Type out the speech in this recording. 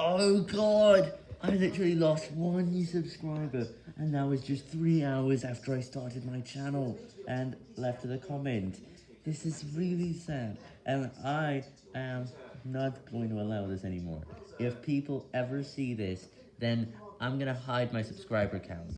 Oh god, I literally lost one subscriber, and that was just three hours after I started my channel, and left a comment. This is really sad, and I am not going to allow this anymore. If people ever see this, then I'm gonna hide my subscriber count.